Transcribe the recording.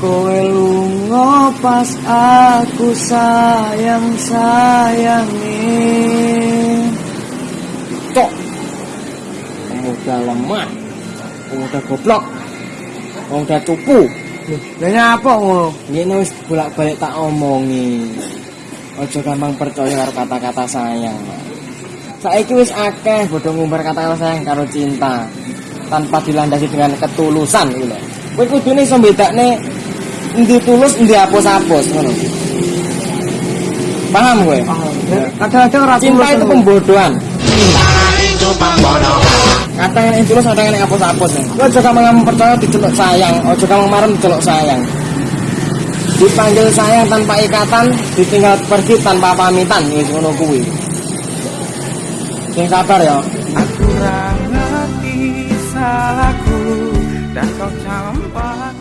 Kowe lunga pas aku sayang sayangi Cok. Pemuda lemah. Pemuda goblok. Pemuda cupu. Lah nyapa ngono? Ini wis bolak-balik tak omongi. Ojo gampang percaya karo kata-kata sayang. Saiki wis akeh bodho ngumbar kata-kata sayang karo cinta tanpa dilandasi dengan ketulusan lho. Kowe kudune iso mbedakne endi tulus endi apus-apus ngono. Paham kowe? Kadang-kadang ora Cinta itu pembodohan. Kata yang tulus ada yang apus-apus. Kowe aja gampang percaya diceluk sayang, aja gampang marem diceluk sayang. Dipanggil sayang tanpa ikatan, ditinggal pergi tanpa pamitan, wis ngono kuwi. Sing sabar ya. Aku ngerti salahku dan kau campak